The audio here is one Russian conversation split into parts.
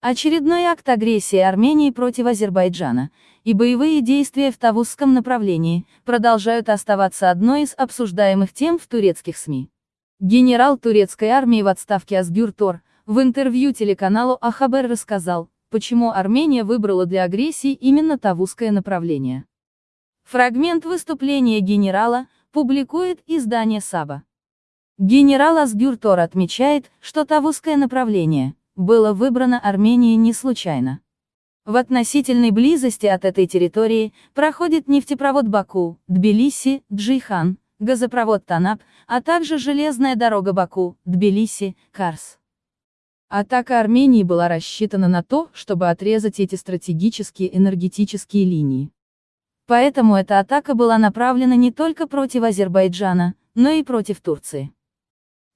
Очередной акт агрессии Армении против Азербайджана и боевые действия в Тавузском направлении продолжают оставаться одной из обсуждаемых тем в турецких СМИ. Генерал турецкой армии в отставке Асгюр Тор в интервью телеканалу Ахабер рассказал, почему Армения выбрала для агрессии именно Тавузское направление. Фрагмент выступления генерала публикует издание Саба. Генерал Асгюр Тор отмечает, что Тавузское направление было выбрано Арменией не случайно. В относительной близости от этой территории проходит нефтепровод Баку, Тбилиси, Джейхан, газопровод Танап, а также железная дорога Баку, Тбилиси, Карс. Атака Армении была рассчитана на то, чтобы отрезать эти стратегические энергетические линии. Поэтому эта атака была направлена не только против Азербайджана, но и против Турции.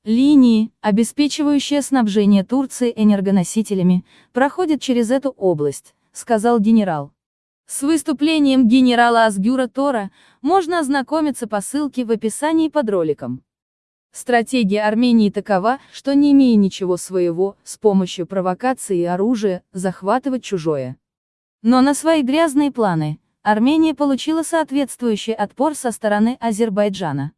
Линии, обеспечивающие снабжение Турции энергоносителями, проходят через эту область, сказал генерал. С выступлением генерала Асгюра Тора можно ознакомиться по ссылке в описании под роликом. Стратегия Армении такова, что не имея ничего своего, с помощью провокации и оружия, захватывать чужое. Но на свои грязные планы, Армения получила соответствующий отпор со стороны Азербайджана.